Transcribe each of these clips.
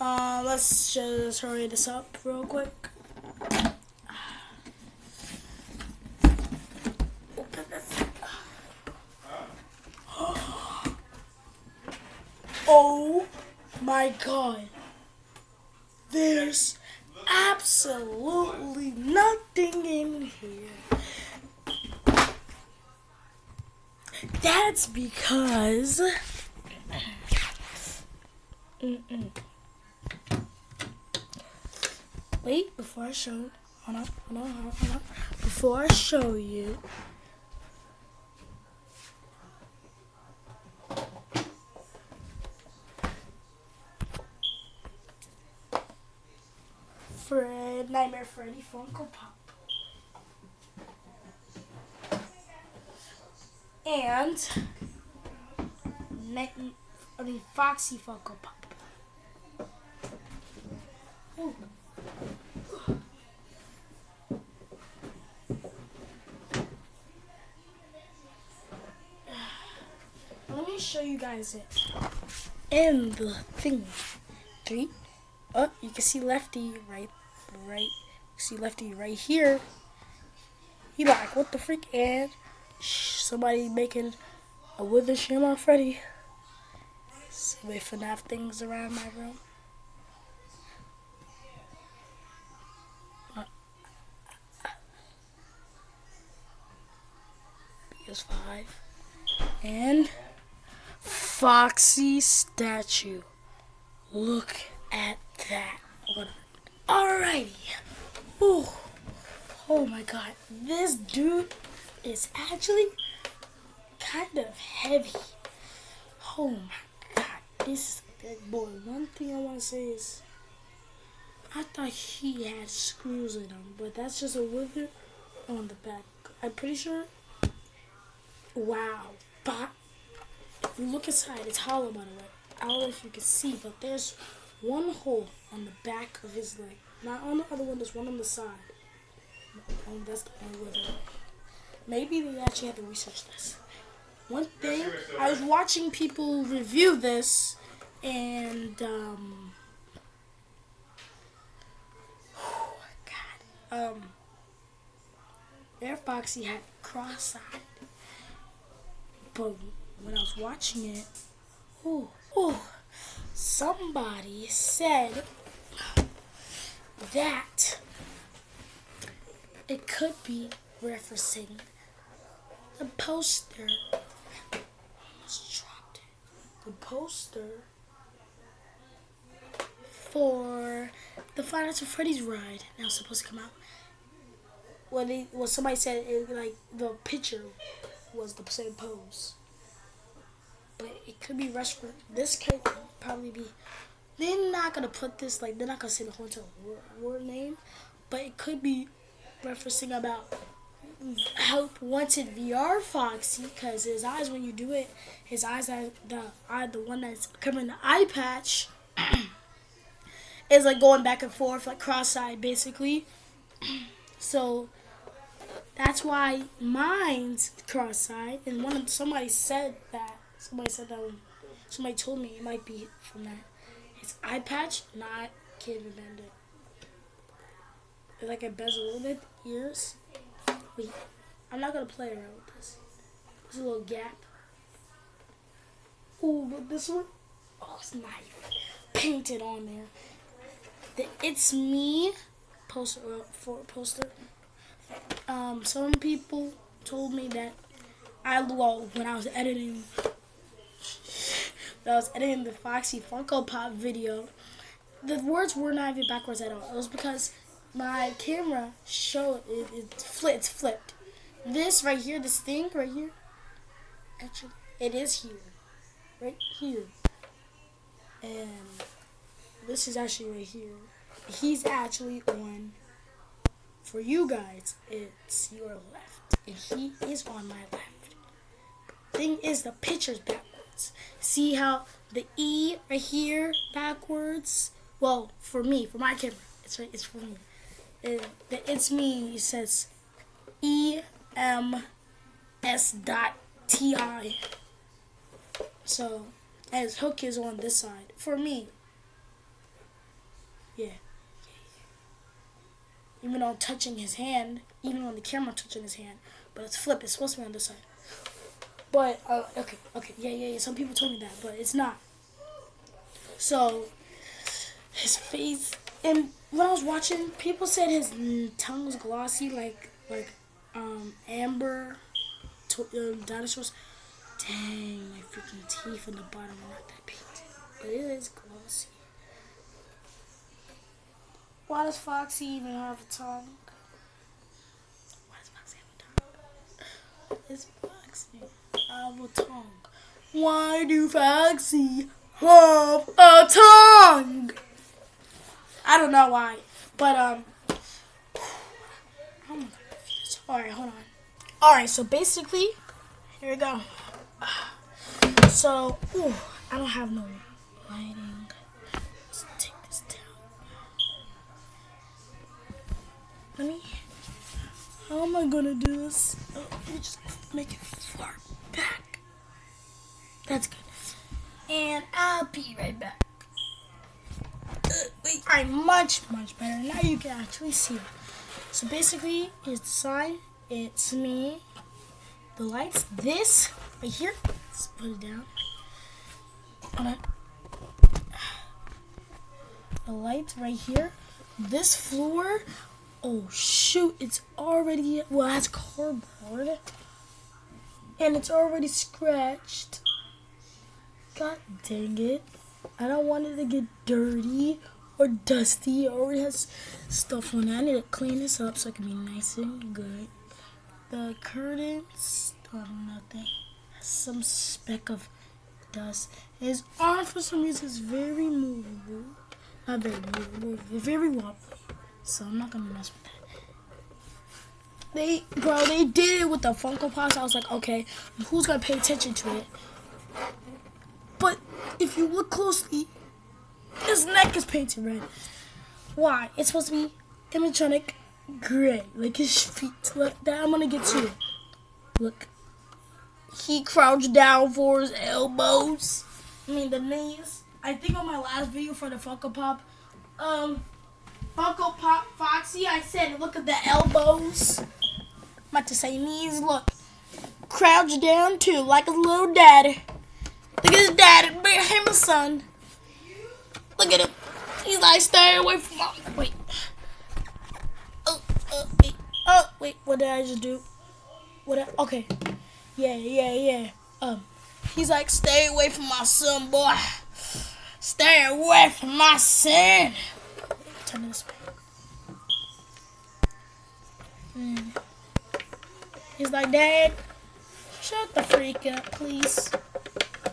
Uh, let's just hurry this up real quick. Oh my god. There's absolutely nothing in here. That's because. Mm-mm. Wait, before I show. Hold on, hold on, hold on. Before I show you. Fred, Nightmare Freddy Funko Pop. And I mean Foxy Funko Pop. Ooh. Let me show you guys it. And the thing. Three. Oh, you can see Lefty right, right. See Lefty right here. He like, what the freak? And somebody making a Wither on Freddy. Somebody FNAF things around my room. PS5 and Foxy statue. Look at that. Alrighty. Ooh. Oh my god. This dude is actually kind of heavy. Oh my god. This is a big boy. One thing I want to say is I thought he had screws in him, but that's just a wither on the back. I'm pretty sure. Wow. But if you look inside, it's hollow by the way. I don't know if you can see, but there's one hole on the back of his leg. Not on the other one, there's one on the side. Oh, that's the only way. Maybe they actually have to research this. One thing, I was watching people review this, and, um, God, um, Air Foxy had cross-eyed. But when I was watching it, oh, oh, somebody said that it could be referencing the poster. Dropped it. The poster for the Five at Freddy's ride now supposed to come out. When they, well, somebody said it, like the picture was the same pose but it could be restaurant. This could probably be. They're not gonna put this like they're not gonna say the hotel word name, but it could be referencing about help wanted VR Foxy because his eyes when you do it, his eyes are the eye the one that's covering the eye patch is like going back and forth like cross-eyed basically. so that's why mine's cross-eyed and one of somebody said that Somebody said that. Somebody told me it might be from that. It's eye patch, not Kid Bandit. It's like a bezel bit. Ears. Wait, I'm not gonna play around with this. There's a little gap. Ooh, but this one, oh, it's nice. Painted on there. The It's Me poster uh, for poster. Um, some people told me that I well when I was editing that I was editing the Foxy Funko Pop video, the words were not even backwards at all. It was because my camera showed it, it flipped, it's flipped. This right here, this thing right here, actually, it is here, right here, and this is actually right here. He's actually on. For you guys, it's your left, and he is on my left. Thing is, the picture's backwards. See how the E right here backwards? Well, for me, for my camera, it's right. It's for me. It, it's me says E M S dot T I. So, his hook is on this side for me. Yeah. Even though I'm touching his hand, even on the camera touching his hand, but it's flip. It's supposed to be on this side. But uh, okay, okay, yeah, yeah, yeah. Some people told me that, but it's not. So his face, and when I was watching, people said his tongue was glossy, like like um amber to, um, dinosaurs. Dang, my freaking teeth on the bottom are not that painted, but it is glossy. Why does Foxy even have a tongue? Why does Foxy have a tongue? It's Foxy have a tongue. Why do Foxy have a tongue? I don't know why, but um. Oh my god. All right, hold on. All right, so basically, here we go. So, ooh, I don't have no lighting. Let me. How am I gonna do this? Oh, let me just make it far back. That's good. And I'll be right back. Uh, wait, alright, much, much better. Now you can actually see it. So basically, it's the sign. It's me. The lights. This right here. Let's put it down. On The lights right here. This floor. Oh shoot! It's already well. It has cardboard, and it's already scratched. God dang it! I don't want it to get dirty or dusty. It already has stuff on it. I need to clean this up so it can be nice and good. The curtains don't have nothing. Some speck of dust. His arm for some reason is very movable. Not very movable, very wobbly. So I'm not gonna mess with that. They, bro, they did it with the Funko Pops. I was like, okay, who's gonna pay attention to it? But if you look closely, his neck is painted red. Why? It's supposed to be animatronic gray, like his feet. Look, that I'm gonna get to. it. Look, he crouched down for his elbows. I mean the knees. I think on my last video for the Funko Pop, um, Funko Pop Foxy, I said look at the elbows. I'm about to say knees. Look, crouched down too, like a little daddy. Look at his daddy, him a son. Look at him. He's like stay away from my. Wait. Oh, oh, wait. Oh, wait. What did I just do? What? I, okay. Yeah, yeah, yeah. Um, he's like, stay away from my son, boy. Stay away from my son. Mm. He's like, Dad, shut the freak up, please.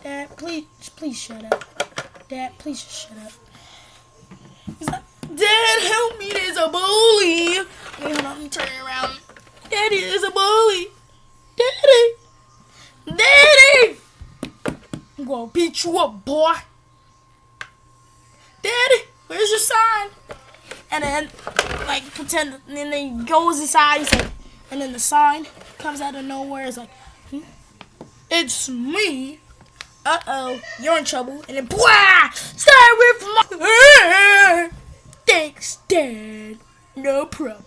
Dad, please, please shut up. Dad, please shut up. He's like, Dad, help me, there's a bully. Wait, hold on, around. Daddy, there's a bully. Daddy. Daddy. I'm gonna beat you up, boy. Daddy, where's your sign? And then, like, pretend, and then he goes inside, he's like, and then the sign comes out of nowhere. It's like, hmm? it's me. Uh-oh, you're in trouble. And then, blah! Stay from my... Thanks, Dad. No problem.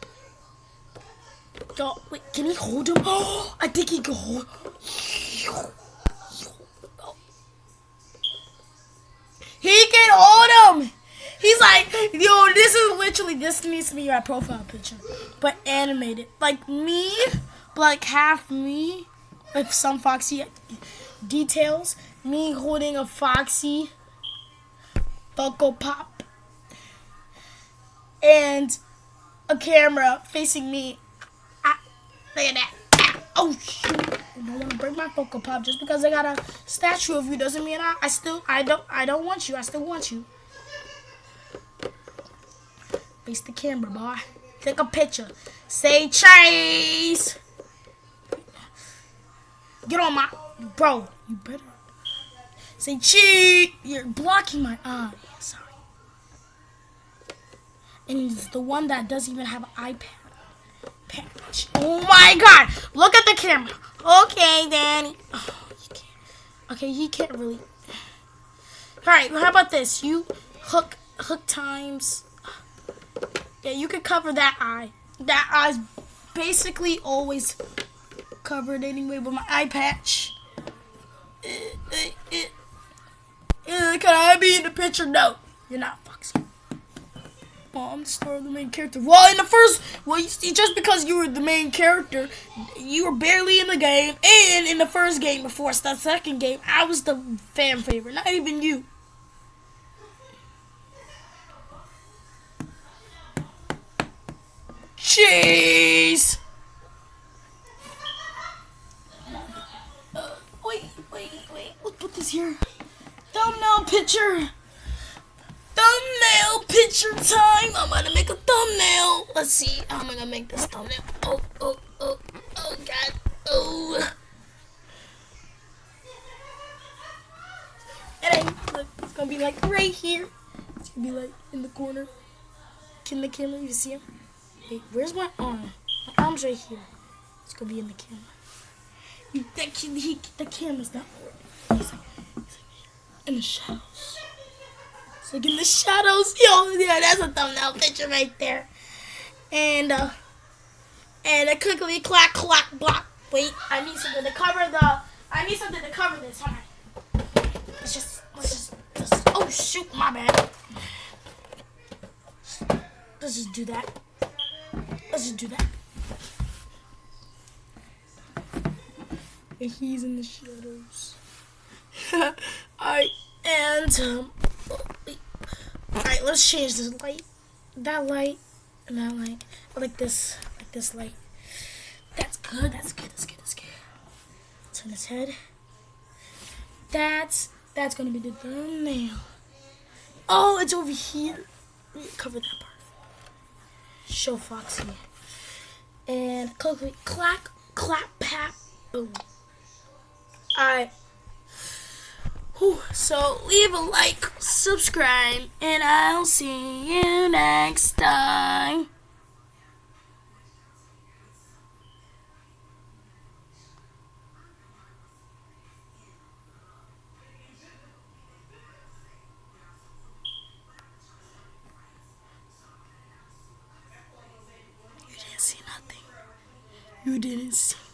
Oh, wait, can he hold him? Oh, I think he can hold... He can hold him! He's like, yo, this is literally, this needs to be my profile picture. But animated. Like me, like half me, with some Foxy details me holding a Foxy Funko Pop and a camera facing me. Ah, look at that. Ah, oh shoot! I don't want to break my Funko Pop just because I got a statue of you doesn't mean I, I still I don't I don't want you. I still want you. Face the camera, boy. Take a picture. Say chase. Get on my bro. You better Say cheat! You're blocking my uh, eye. Sorry. And it's the one that doesn't even have an iPad. Oh my god! Look at the camera. Okay, Danny. Oh. Okay, he can't really. All right, how about this? You hook hook times. Yeah, you can cover that eye. That eye's basically always covered anyway with my eye patch. Uh, uh, uh, can I be in the picture? No, you're not, Foxy. Well, I'm the star of the main character. Well, in the first, well, you see, just because you were the main character, you were barely in the game, and in the first game before the second game, I was the fan favorite, not even you. Jeez. Uh, wait, wait, wait. Let's put this here. Thumbnail picture. Thumbnail picture time. I'm gonna make a thumbnail. Let's see. Am gonna make this thumbnail? Oh, oh, oh, oh, God. Oh. And then, look, it's gonna be like right here. It's gonna be like in the corner. Can the camera you see him? Where's my arm? My arm's right here. It's gonna be in the camera. You, that, he, the camera's not working. He's like, in the shadows. It's like in the shadows. Yo, yeah, that's a thumbnail picture right there. And uh, and a quickly clack clack block. Wait, I need something to cover the. I need something to cover this. Hold on. Let's just, let's just, just. Oh shoot, my bad. Let's just do that. Let's just do that. And he's in the shadows. Alright, and um, alright, let's change this light. That light and that light. I like this, I like this light. That's good. That's good. That's good. That's good. Turn his head. That's that's gonna be the thumbnail. Oh, it's over here. Cover that part show Foxy. And click, clack, clap, pat, boom. Alright. So leave a like, subscribe, and I'll see you next time. You didn't see